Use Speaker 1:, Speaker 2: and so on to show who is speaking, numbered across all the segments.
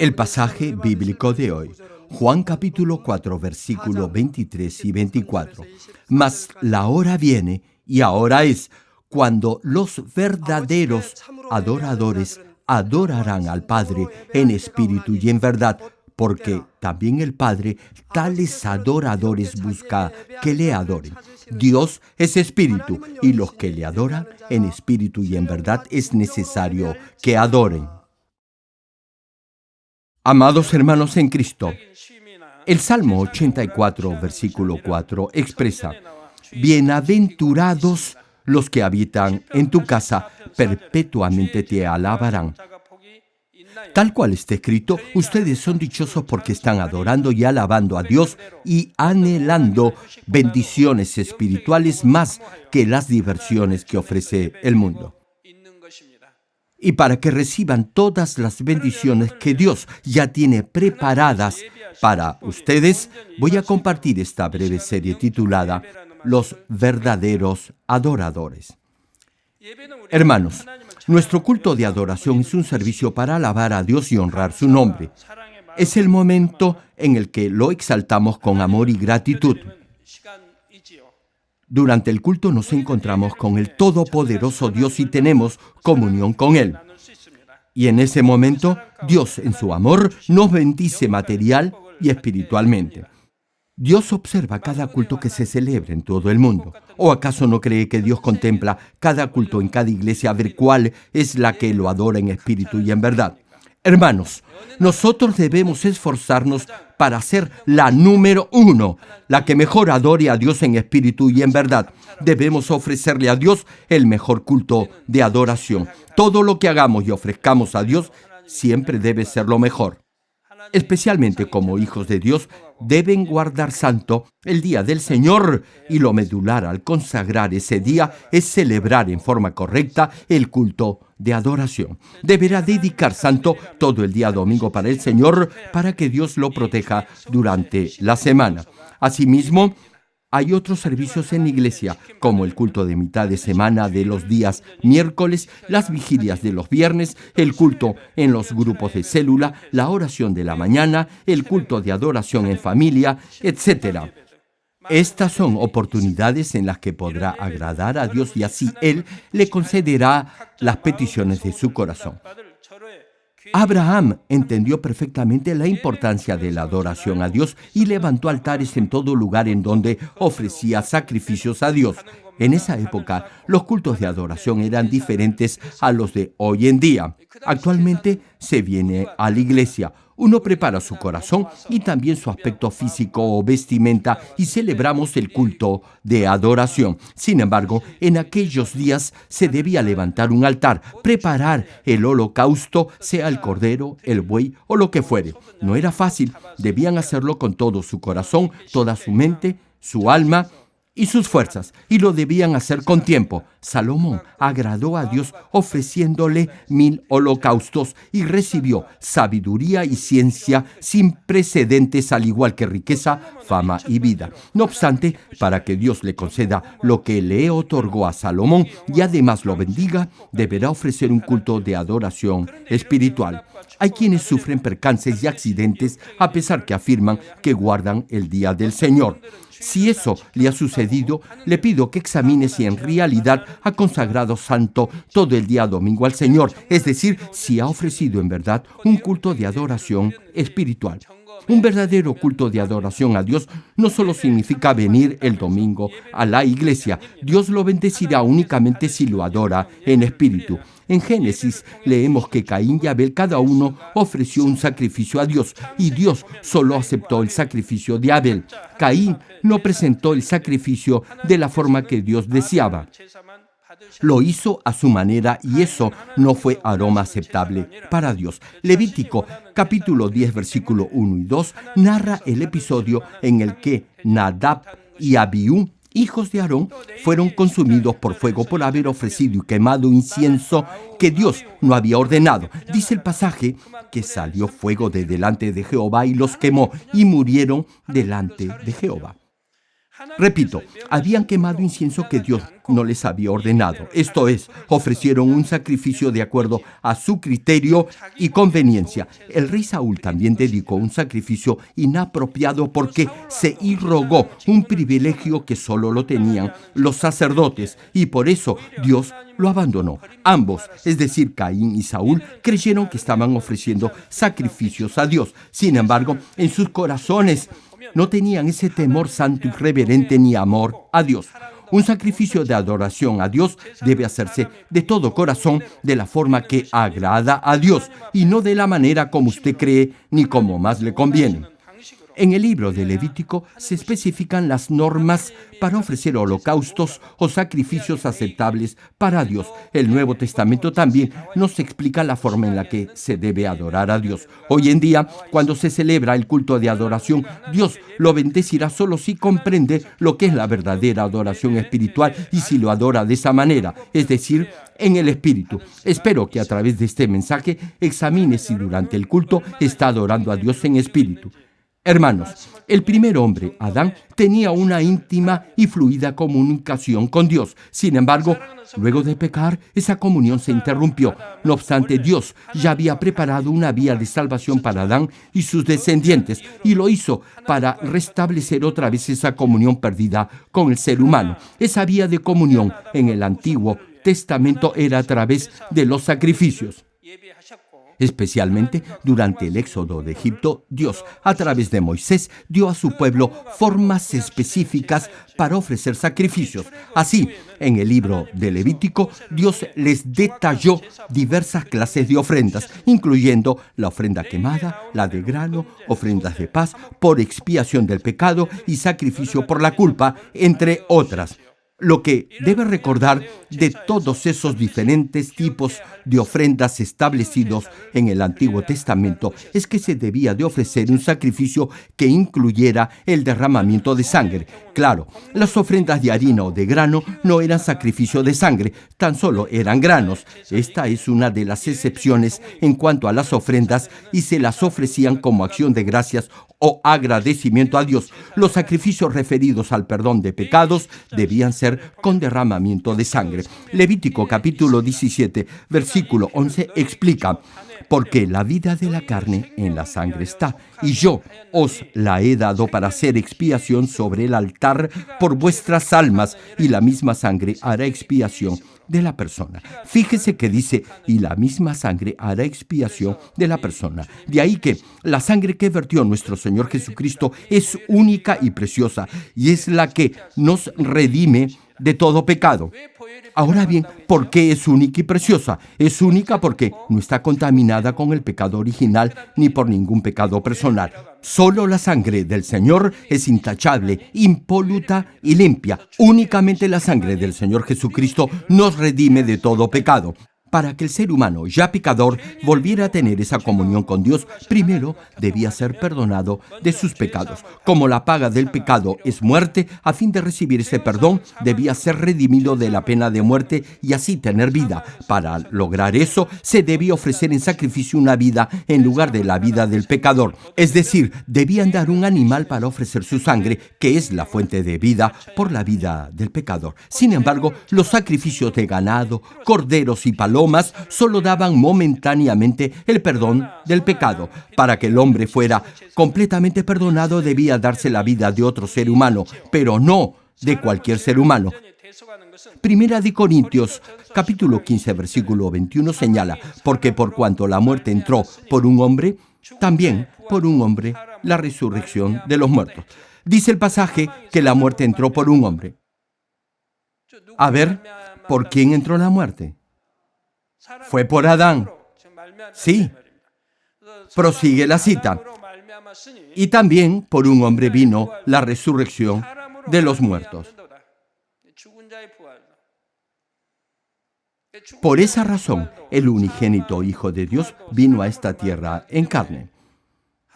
Speaker 1: El pasaje bíblico de hoy, Juan capítulo 4, versículo 23 y 24. Mas la hora viene, y ahora es, cuando los verdaderos adoradores adorarán al Padre en espíritu y en verdad, porque también el Padre tales adoradores busca que le adoren. Dios es espíritu y los que le adoran en espíritu y en verdad es necesario que adoren. Amados hermanos en Cristo, el Salmo 84, versículo 4 expresa, Bienaventurados los que habitan en tu casa, perpetuamente te alabarán. Tal cual está escrito, ustedes son dichosos porque están adorando y alabando a Dios y anhelando bendiciones espirituales más que las diversiones que ofrece el mundo. Y para que reciban todas las bendiciones que Dios ya tiene preparadas para ustedes, voy a compartir esta breve serie titulada Los verdaderos adoradores. Hermanos, nuestro culto de adoración es un servicio para alabar a Dios y honrar su nombre. Es el momento en el que lo exaltamos con amor y gratitud. Durante el culto nos encontramos con el Todopoderoso Dios y tenemos comunión con Él. Y en ese momento, Dios en su amor nos bendice material y espiritualmente. Dios observa cada culto que se celebra en todo el mundo. ¿O acaso no cree que Dios contempla cada culto en cada iglesia a ver cuál es la que lo adora en espíritu y en verdad? Hermanos, nosotros debemos esforzarnos para ser la número uno, la que mejor adore a Dios en espíritu y en verdad. Debemos ofrecerle a Dios el mejor culto de adoración. Todo lo que hagamos y ofrezcamos a Dios siempre debe ser lo mejor especialmente como hijos de Dios, deben guardar santo el día del Señor y lo medular al consagrar ese día es celebrar en forma correcta el culto de adoración. Deberá dedicar santo todo el día domingo para el Señor para que Dios lo proteja durante la semana. Asimismo, hay otros servicios en iglesia, como el culto de mitad de semana de los días miércoles, las vigilias de los viernes, el culto en los grupos de célula, la oración de la mañana, el culto de adoración en familia, etc. Estas son oportunidades en las que podrá agradar a Dios y así Él le concederá las peticiones de su corazón. Abraham entendió perfectamente la importancia de la adoración a Dios y levantó altares en todo lugar en donde ofrecía sacrificios a Dios. En esa época, los cultos de adoración eran diferentes a los de hoy en día. Actualmente se viene a la iglesia, uno prepara su corazón y también su aspecto físico o vestimenta y celebramos el culto de adoración. Sin embargo, en aquellos días se debía levantar un altar, preparar el holocausto, sea el cordero, el buey o lo que fuere. No era fácil, debían hacerlo con todo su corazón, toda su mente, su alma y sus fuerzas, y lo debían hacer con tiempo. Salomón agradó a Dios ofreciéndole mil holocaustos y recibió sabiduría y ciencia sin precedentes, al igual que riqueza, fama y vida. No obstante, para que Dios le conceda lo que le otorgó a Salomón y además lo bendiga, deberá ofrecer un culto de adoración espiritual. Hay quienes sufren percances y accidentes a pesar que afirman que guardan el día del Señor. Si eso le ha sucedido, le pido que examine si en realidad ha consagrado santo todo el día domingo al Señor, es decir, si ha ofrecido en verdad un culto de adoración espiritual. Un verdadero culto de adoración a Dios no solo significa venir el domingo a la iglesia, Dios lo bendecirá únicamente si lo adora en espíritu. En Génesis leemos que Caín y Abel cada uno ofreció un sacrificio a Dios y Dios solo aceptó el sacrificio de Abel. Caín no presentó el sacrificio de la forma que Dios deseaba. Lo hizo a su manera y eso no fue aroma aceptable para Dios. Levítico capítulo 10 versículo 1 y 2 narra el episodio en el que Nadab y Abiú hijos de Aarón fueron consumidos por fuego por haber ofrecido y quemado incienso que Dios no había ordenado. Dice el pasaje que salió fuego de delante de Jehová y los quemó y murieron delante de Jehová. Repito, habían quemado incienso que Dios no les había ordenado. Esto es, ofrecieron un sacrificio de acuerdo a su criterio y conveniencia. El rey Saúl también dedicó un sacrificio inapropiado porque se irrogó un privilegio que solo lo tenían los sacerdotes y por eso Dios lo abandonó. Ambos, es decir, Caín y Saúl, creyeron que estaban ofreciendo sacrificios a Dios. Sin embargo, en sus corazones no tenían ese temor santo y reverente ni amor a Dios. Un sacrificio de adoración a Dios debe hacerse de todo corazón, de la forma que agrada a Dios, y no de la manera como usted cree ni como más le conviene. En el libro de Levítico se especifican las normas para ofrecer holocaustos o sacrificios aceptables para Dios. El Nuevo Testamento también nos explica la forma en la que se debe adorar a Dios. Hoy en día, cuando se celebra el culto de adoración, Dios lo bendecirá solo si comprende lo que es la verdadera adoración espiritual y si lo adora de esa manera, es decir, en el Espíritu. Espero que a través de este mensaje examine si durante el culto está adorando a Dios en espíritu. Hermanos, el primer hombre, Adán, tenía una íntima y fluida comunicación con Dios. Sin embargo, luego de pecar, esa comunión se interrumpió. No obstante, Dios ya había preparado una vía de salvación para Adán y sus descendientes, y lo hizo para restablecer otra vez esa comunión perdida con el ser humano. Esa vía de comunión en el Antiguo Testamento era a través de los sacrificios. Especialmente durante el éxodo de Egipto, Dios, a través de Moisés, dio a su pueblo formas específicas para ofrecer sacrificios. Así, en el libro de Levítico, Dios les detalló diversas clases de ofrendas, incluyendo la ofrenda quemada, la de grano, ofrendas de paz, por expiación del pecado y sacrificio por la culpa, entre otras. Lo que debe recordar de todos esos diferentes tipos de ofrendas establecidos en el Antiguo Testamento es que se debía de ofrecer un sacrificio que incluyera el derramamiento de sangre. Claro, las ofrendas de harina o de grano no eran sacrificio de sangre, tan solo eran granos. Esta es una de las excepciones en cuanto a las ofrendas y se las ofrecían como acción de gracias o agradecimiento a Dios. Los sacrificios referidos al perdón de pecados debían ser con derramamiento de sangre. Levítico capítulo 17, versículo 11 explica, porque la vida de la carne en la sangre está, y yo os la he dado para hacer expiación sobre el altar por vuestras almas, y la misma sangre hará expiación de la persona. Fíjese que dice, y la misma sangre hará expiación de la persona. De ahí que la sangre que vertió nuestro Señor Jesucristo es única y preciosa, y es la que nos redime de todo pecado. Ahora bien, ¿por qué es única y preciosa? Es única porque no está contaminada con el pecado original ni por ningún pecado personal. Solo la sangre del Señor es intachable, impoluta y limpia. Únicamente la sangre del Señor Jesucristo nos redime de todo pecado. Para que el ser humano, ya pecador, volviera a tener esa comunión con Dios, primero debía ser perdonado de sus pecados. Como la paga del pecado es muerte, a fin de recibir ese perdón, debía ser redimido de la pena de muerte y así tener vida. Para lograr eso, se debía ofrecer en sacrificio una vida en lugar de la vida del pecador. Es decir, debían dar un animal para ofrecer su sangre, que es la fuente de vida, por la vida del pecador. Sin embargo, los sacrificios de ganado, corderos y palomas solo daban momentáneamente el perdón del pecado. Para que el hombre fuera completamente perdonado debía darse la vida de otro ser humano, pero no de cualquier ser humano. Primera de Corintios, capítulo 15, versículo 21 señala, porque por cuanto la muerte entró por un hombre, también por un hombre la resurrección de los muertos. Dice el pasaje que la muerte entró por un hombre. A ver, ¿por quién entró la muerte? Fue por Adán. Sí. Prosigue la cita. Y también por un hombre vino la resurrección de los muertos. Por esa razón, el unigénito Hijo de Dios vino a esta tierra en carne.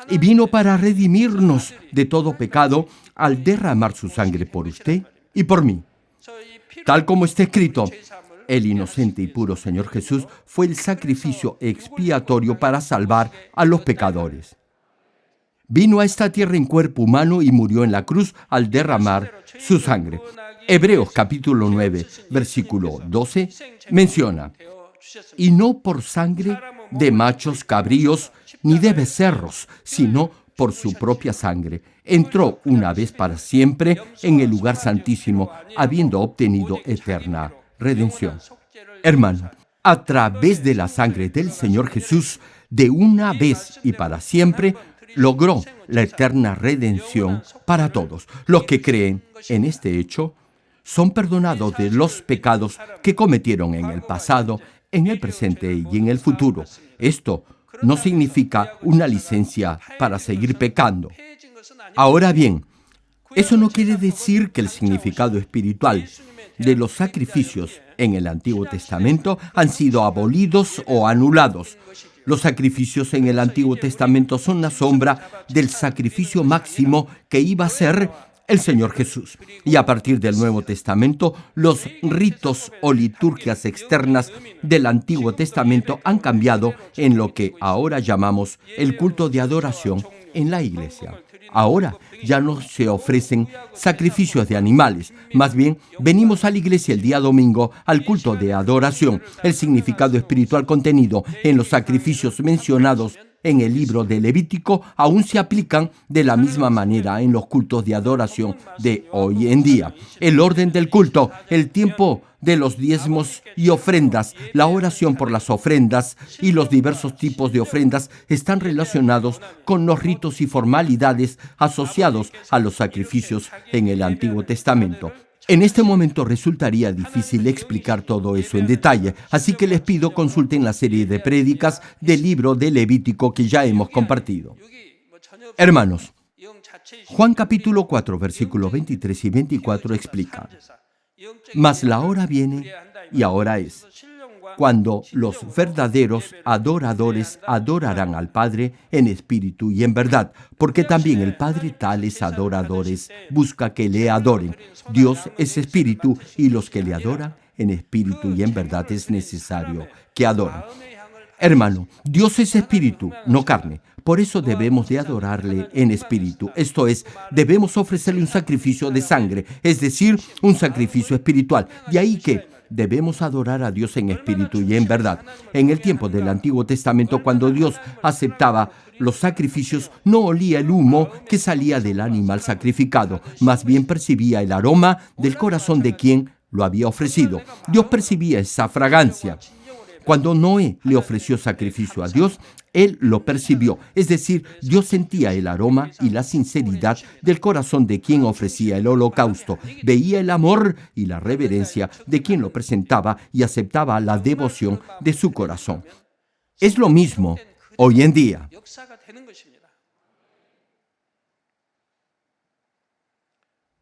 Speaker 1: Y vino para redimirnos de todo pecado al derramar su sangre por usted y por mí. Tal como está escrito, el inocente y puro Señor Jesús fue el sacrificio expiatorio para salvar a los pecadores. Vino a esta tierra en cuerpo humano y murió en la cruz al derramar su sangre. Hebreos capítulo 9, versículo 12, menciona, y no por sangre de machos cabríos ni de becerros, sino por su propia sangre. Entró una vez para siempre en el lugar santísimo, habiendo obtenido eterna redención. Hermano, a través de la sangre del Señor Jesús, de una vez y para siempre, logró la eterna redención para todos. Los que creen en este hecho son perdonados de los pecados que cometieron en el pasado, en el presente y en el futuro. Esto no significa una licencia para seguir pecando. Ahora bien, eso no quiere decir que el significado espiritual de los sacrificios en el Antiguo Testamento han sido abolidos o anulados. Los sacrificios en el Antiguo Testamento son la sombra del sacrificio máximo que iba a ser el Señor Jesús. Y a partir del Nuevo Testamento, los ritos o liturgias externas del Antiguo Testamento han cambiado en lo que ahora llamamos el culto de adoración en la iglesia. Ahora ya no se ofrecen sacrificios de animales, más bien venimos a la iglesia el día domingo al culto de adoración. El significado espiritual contenido en los sacrificios mencionados en el libro de Levítico aún se aplican de la misma manera en los cultos de adoración de hoy en día. El orden del culto, el tiempo de los diezmos y ofrendas, la oración por las ofrendas y los diversos tipos de ofrendas están relacionados con los ritos y formalidades asociados a los sacrificios en el Antiguo Testamento. En este momento resultaría difícil explicar todo eso en detalle, así que les pido consulten la serie de prédicas del libro de Levítico que ya hemos compartido. Hermanos, Juan capítulo 4, versículos 23 y 24 explica, Mas la hora viene y ahora es cuando los verdaderos adoradores adorarán al Padre en espíritu y en verdad, porque también el Padre tales adoradores busca que le adoren. Dios es espíritu y los que le adoran en espíritu y en verdad es necesario que adoren. Hermano, Dios es espíritu, no carne. Por eso debemos de adorarle en espíritu. Esto es, debemos ofrecerle un sacrificio de sangre, es decir, un sacrificio espiritual. De ahí que debemos adorar a Dios en espíritu y en verdad. En el tiempo del Antiguo Testamento, cuando Dios aceptaba los sacrificios, no olía el humo que salía del animal sacrificado, más bien percibía el aroma del corazón de quien lo había ofrecido. Dios percibía esa fragancia. Cuando Noé le ofreció sacrificio a Dios, él lo percibió, es decir, Dios sentía el aroma y la sinceridad del corazón de quien ofrecía el holocausto, veía el amor y la reverencia de quien lo presentaba y aceptaba la devoción de su corazón. Es lo mismo hoy en día.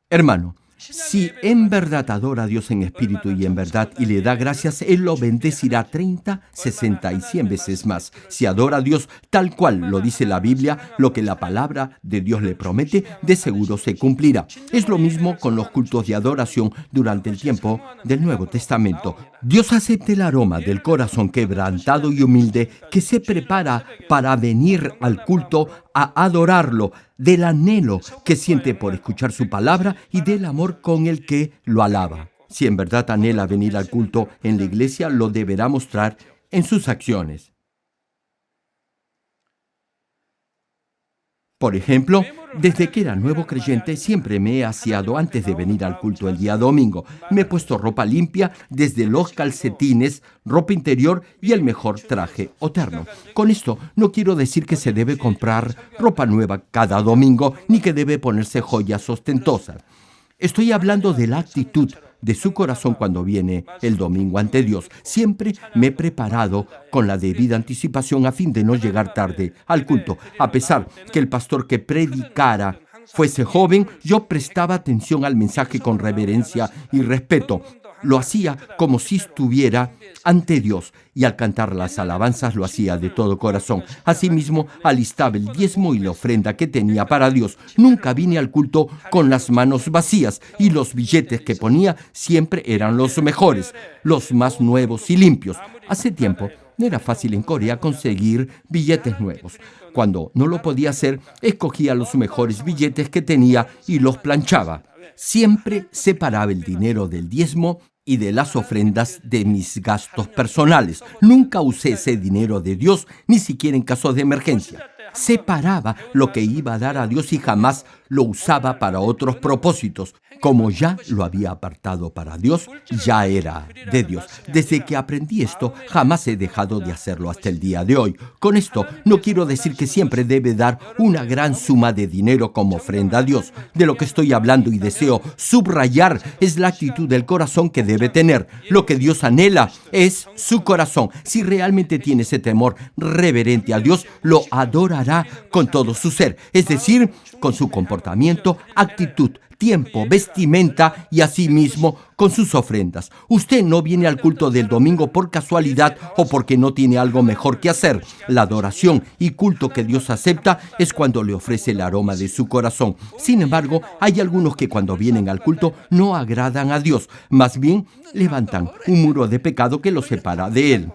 Speaker 1: Hermano, si en verdad adora a Dios en espíritu y en verdad y le da gracias, Él lo bendecirá 30, 60 y 100 veces más. Si adora a Dios tal cual lo dice la Biblia, lo que la palabra de Dios le promete, de seguro se cumplirá. Es lo mismo con los cultos de adoración durante el tiempo del Nuevo Testamento. Dios acepta el aroma del corazón quebrantado y humilde que se prepara para venir al culto a adorarlo, del anhelo que siente por escuchar su palabra y del amor con el que lo alaba. Si en verdad anhela venir al culto en la iglesia, lo deberá mostrar en sus acciones. Por ejemplo, desde que era nuevo creyente siempre me he aseado antes de venir al culto el día domingo. Me he puesto ropa limpia, desde los calcetines, ropa interior y el mejor traje o terno. Con esto no quiero decir que se debe comprar ropa nueva cada domingo ni que debe ponerse joyas ostentosas. Estoy hablando de la actitud de su corazón cuando viene el domingo ante Dios. Siempre me he preparado con la debida anticipación a fin de no llegar tarde al culto. A pesar que el pastor que predicara fuese joven, yo prestaba atención al mensaje con reverencia y respeto. Lo hacía como si estuviera ante Dios y al cantar las alabanzas lo hacía de todo corazón. Asimismo, alistaba el diezmo y la ofrenda que tenía para Dios. Nunca vine al culto con las manos vacías y los billetes que ponía siempre eran los mejores, los más nuevos y limpios. Hace tiempo no era fácil en Corea conseguir billetes nuevos. Cuando no lo podía hacer, escogía los mejores billetes que tenía y los planchaba. Siempre separaba el dinero del diezmo y de las ofrendas de mis gastos personales. Nunca usé ese dinero de Dios, ni siquiera en caso de emergencia separaba lo que iba a dar a Dios y jamás lo usaba para otros propósitos. Como ya lo había apartado para Dios, ya era de Dios. Desde que aprendí esto, jamás he dejado de hacerlo hasta el día de hoy. Con esto, no quiero decir que siempre debe dar una gran suma de dinero como ofrenda a Dios. De lo que estoy hablando y deseo subrayar es la actitud del corazón que debe tener. Lo que Dios anhela es su corazón. Si realmente tiene ese temor reverente a Dios, lo con todo su ser, es decir, con su comportamiento, actitud, tiempo, vestimenta y asimismo con sus ofrendas. Usted no viene al culto del domingo por casualidad o porque no tiene algo mejor que hacer. La adoración y culto que Dios acepta es cuando le ofrece el aroma de su corazón. Sin embargo, hay algunos que cuando vienen al culto no agradan a Dios, más bien levantan un muro de pecado que los separa de Él.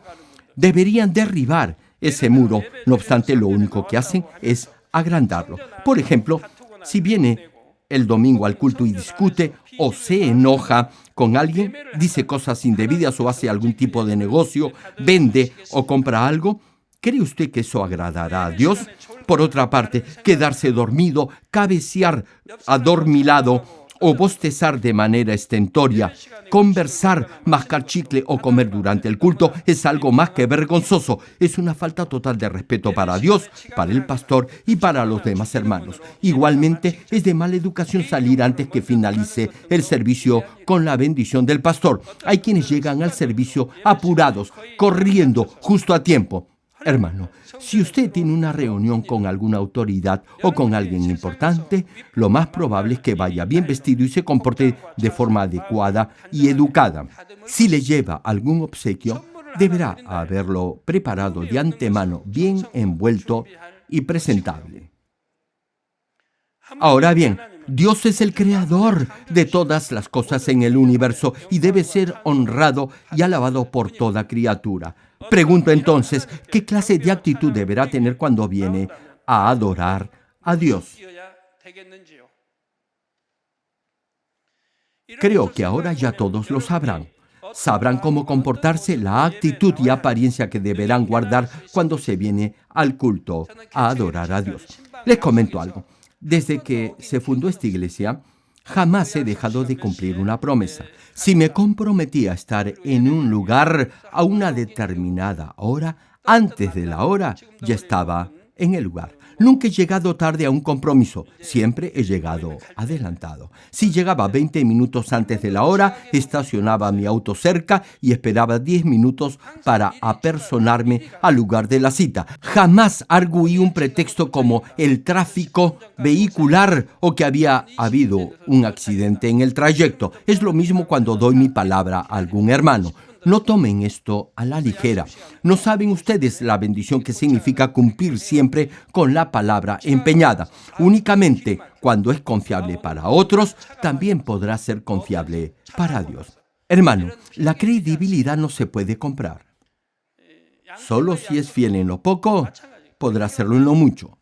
Speaker 1: Deberían derribar ese muro, no obstante lo único que hacen es agrandarlo. Por ejemplo, si viene el domingo al culto y discute o se enoja con alguien, dice cosas indebidas o hace algún tipo de negocio, vende o compra algo, ¿cree usted que eso agradará a Dios? Por otra parte, quedarse dormido, cabecear adormilado o bostezar de manera estentoria, conversar, mascar chicle o comer durante el culto es algo más que vergonzoso. Es una falta total de respeto para Dios, para el pastor y para los demás hermanos. Igualmente, es de mala educación salir antes que finalice el servicio con la bendición del pastor. Hay quienes llegan al servicio apurados, corriendo, justo a tiempo. Hermano, si usted tiene una reunión con alguna autoridad o con alguien importante, lo más probable es que vaya bien vestido y se comporte de forma adecuada y educada. Si le lleva algún obsequio, deberá haberlo preparado de antemano, bien envuelto y presentable. Ahora bien, Dios es el creador de todas las cosas en el universo y debe ser honrado y alabado por toda criatura. Pregunto entonces, ¿qué clase de actitud deberá tener cuando viene a adorar a Dios? Creo que ahora ya todos lo sabrán. Sabrán cómo comportarse, la actitud y apariencia que deberán guardar cuando se viene al culto a adorar a Dios. Les comento algo. Desde que se fundó esta iglesia, jamás he dejado de cumplir una promesa. Si me comprometí a estar en un lugar a una determinada hora, antes de la hora ya estaba en el lugar. Nunca he llegado tarde a un compromiso, siempre he llegado adelantado. Si llegaba 20 minutos antes de la hora, estacionaba mi auto cerca y esperaba 10 minutos para apersonarme al lugar de la cita. Jamás arguí un pretexto como el tráfico vehicular o que había habido un accidente en el trayecto. Es lo mismo cuando doy mi palabra a algún hermano. No tomen esto a la ligera. No saben ustedes la bendición que significa cumplir siempre con la palabra empeñada. Únicamente cuando es confiable para otros, también podrá ser confiable para Dios. Hermano, la credibilidad no se puede comprar. Solo si es fiel en lo poco, podrá hacerlo en lo mucho.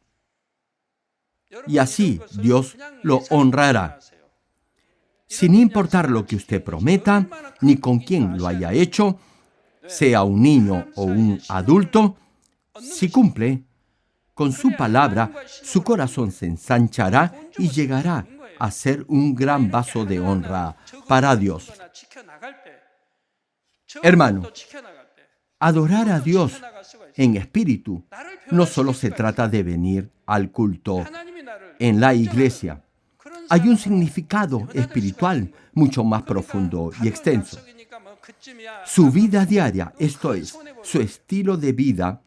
Speaker 1: Y así Dios lo honrará sin importar lo que usted prometa, ni con quién lo haya hecho, sea un niño o un adulto, si cumple con su palabra, su corazón se ensanchará y llegará a ser un gran vaso de honra para Dios. Hermano, adorar a Dios en espíritu no solo se trata de venir al culto en la iglesia, hay un significado espiritual mucho más profundo y extenso. Su vida diaria, esto es, su estilo de vida,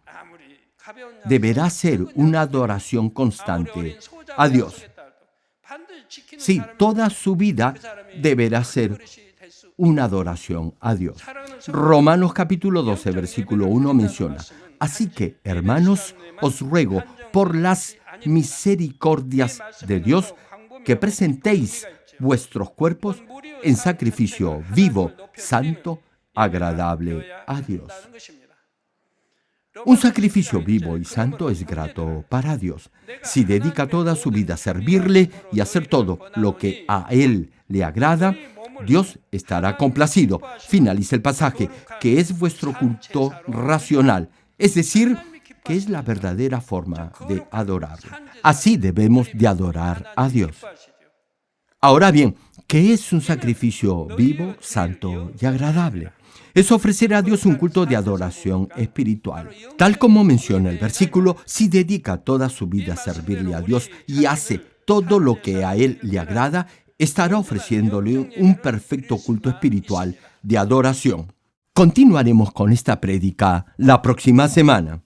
Speaker 1: deberá ser una adoración constante a Dios. Sí, toda su vida deberá ser una adoración a Dios. Romanos capítulo 12, versículo 1 menciona, Así que, hermanos, os ruego por las misericordias de Dios que presentéis vuestros cuerpos en sacrificio vivo, santo, agradable a Dios. Un sacrificio vivo y santo es grato para Dios. Si dedica toda su vida a servirle y hacer todo lo que a Él le agrada, Dios estará complacido. Finaliza el pasaje, que es vuestro culto racional, es decir, que es la verdadera forma de adorar. Así debemos de adorar a Dios. Ahora bien, ¿qué es un sacrificio vivo, santo y agradable? es ofrecer a Dios un culto de adoración espiritual. Tal como menciona el versículo, si dedica toda su vida a servirle a Dios y hace todo lo que a Él le agrada, estará ofreciéndole un perfecto culto espiritual de adoración. Continuaremos con esta prédica la próxima semana.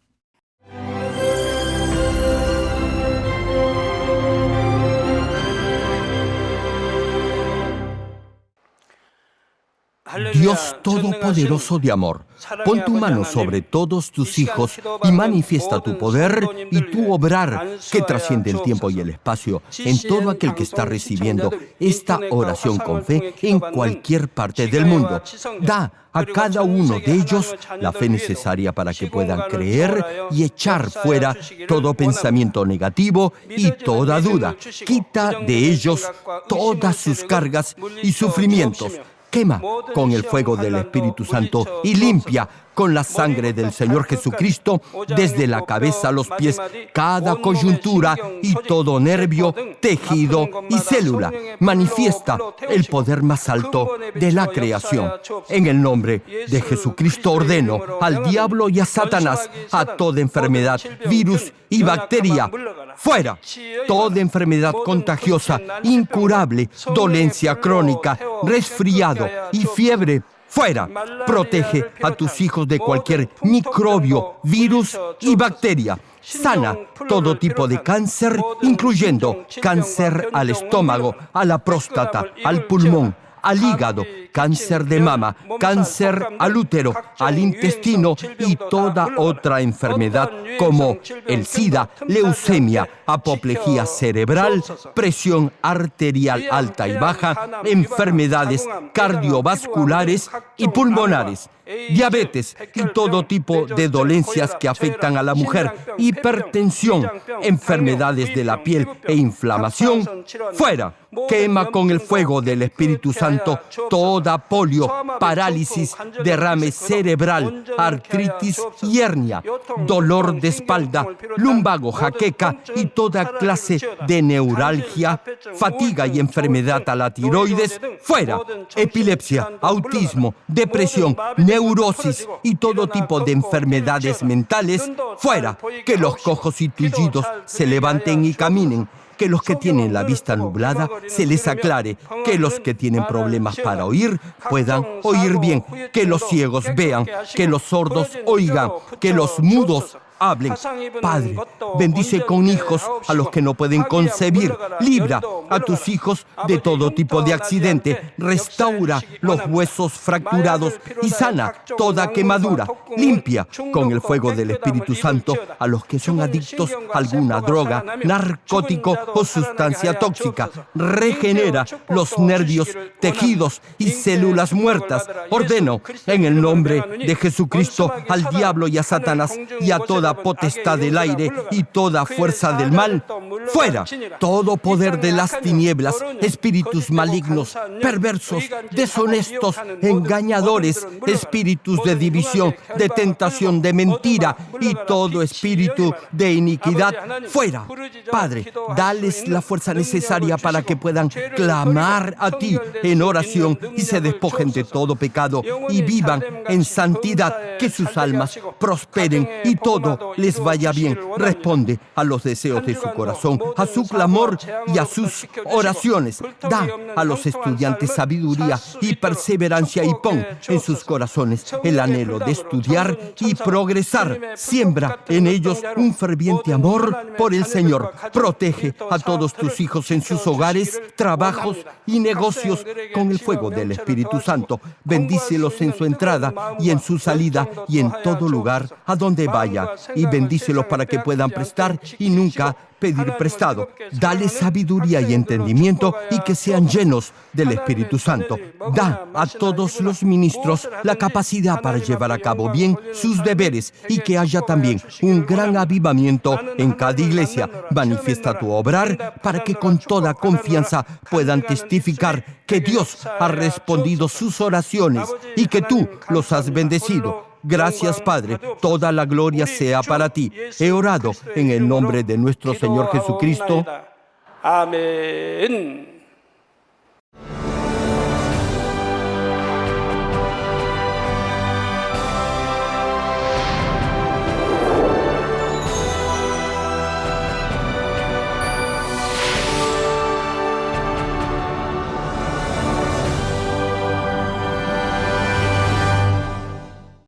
Speaker 1: Dios Todopoderoso de amor, pon tu mano sobre todos tus hijos y manifiesta tu poder y tu obrar que trasciende el tiempo y el espacio en todo aquel que está recibiendo esta oración con fe en cualquier parte del mundo. Da a cada uno de ellos la fe necesaria para que puedan creer y echar fuera todo pensamiento negativo y toda duda. Quita de ellos todas sus cargas y sufrimientos quema con el fuego del Espíritu Santo y limpia con la sangre del Señor Jesucristo desde la cabeza a los pies cada coyuntura y todo nervio, tejido y célula. Manifiesta el poder más alto de la creación. En el nombre de Jesucristo ordeno al diablo y a Satanás, a toda enfermedad, virus y bacteria, fuera. Toda enfermedad contagiosa, incurable, dolencia crónica, resfriado y fiebre Fuera. Protege a tus hijos de cualquier microbio, virus y bacteria. Sana todo tipo de cáncer, incluyendo cáncer al estómago, a la próstata, al pulmón, al hígado, cáncer de mama, cáncer al útero, al intestino y toda otra enfermedad como el SIDA, leucemia, apoplejía cerebral, presión arterial alta y baja, enfermedades cardiovasculares y pulmonares diabetes y todo tipo de dolencias que afectan a la mujer, hipertensión, enfermedades de la piel e inflamación, fuera. Quema con el fuego del Espíritu Santo toda polio, parálisis, derrame cerebral, artritis y hernia, dolor de espalda, lumbago, jaqueca y toda clase de neuralgia, fatiga y enfermedad a la tiroides, fuera. Epilepsia, autismo, depresión, neurosis y todo tipo de enfermedades mentales, fuera. Que los cojos y tullidos se levanten y caminen que los que tienen la vista nublada se les aclare, que los que tienen problemas para oír puedan oír bien, que los ciegos vean, que los sordos oigan, que los mudos hablen. Padre, bendice con hijos a los que no pueden concebir. Libra a tus hijos de todo tipo de accidente. Restaura los huesos fracturados y sana toda quemadura. Limpia con el fuego del Espíritu Santo a los que son adictos a alguna droga, narcótico o sustancia tóxica. Regenera los nervios, tejidos y células muertas. Ordeno en el nombre de Jesucristo al diablo y a Satanás y a toda potestad del aire y toda fuerza del mal, fuera todo poder de las tinieblas, espíritus malignos, perversos, deshonestos, engañadores, espíritus de división, de tentación, de mentira y todo espíritu de iniquidad, fuera. Padre, dales la fuerza necesaria para que puedan clamar a ti en oración y se despojen de todo pecado y vivan en santidad, que sus almas prosperen y todo les vaya bien. Responde a los deseos de su corazón, a su clamor y a sus oraciones. Da a los estudiantes sabiduría y perseverancia y pon en sus corazones el anhelo de estudiar y progresar. Siembra en ellos un ferviente amor por el Señor. Protege a todos tus hijos en sus hogares, trabajos y negocios con el fuego del Espíritu Santo. Bendícelos en su entrada y en su salida y en todo lugar a donde vaya y bendícelos para que puedan prestar y nunca pedir prestado. Dale sabiduría y entendimiento y que sean llenos del Espíritu Santo. Da a todos los ministros la capacidad para llevar a cabo bien sus deberes y que haya también un gran avivamiento en cada iglesia. Manifiesta tu obrar para que con toda confianza puedan testificar que Dios ha respondido sus oraciones y que tú los has bendecido. Gracias Padre, toda la gloria sea para ti. He orado en el nombre de nuestro Señor Jesucristo.
Speaker 2: Amén.